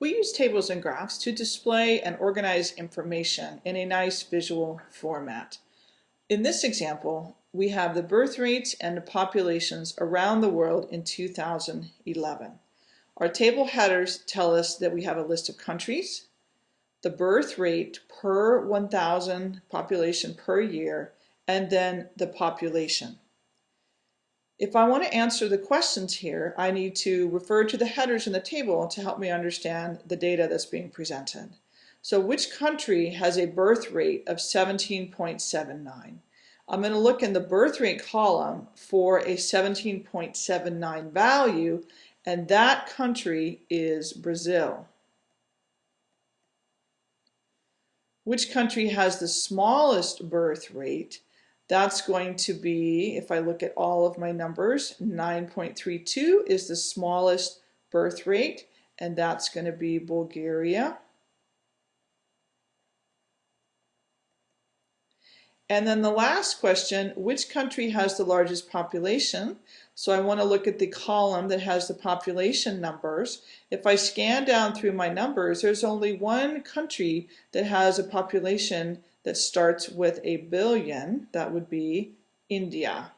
We use tables and graphs to display and organize information in a nice visual format. In this example, we have the birth rates and the populations around the world in 2011. Our table headers tell us that we have a list of countries, the birth rate per 1,000 population per year, and then the population. If I want to answer the questions here, I need to refer to the headers in the table to help me understand the data that's being presented. So which country has a birth rate of 17.79? I'm going to look in the birth rate column for a 17.79 value, and that country is Brazil. Which country has the smallest birth rate? That's going to be, if I look at all of my numbers, 9.32 is the smallest birth rate, and that's going to be Bulgaria. And then the last question, which country has the largest population? So I want to look at the column that has the population numbers. If I scan down through my numbers, there's only one country that has a population that starts with a billion, that would be India.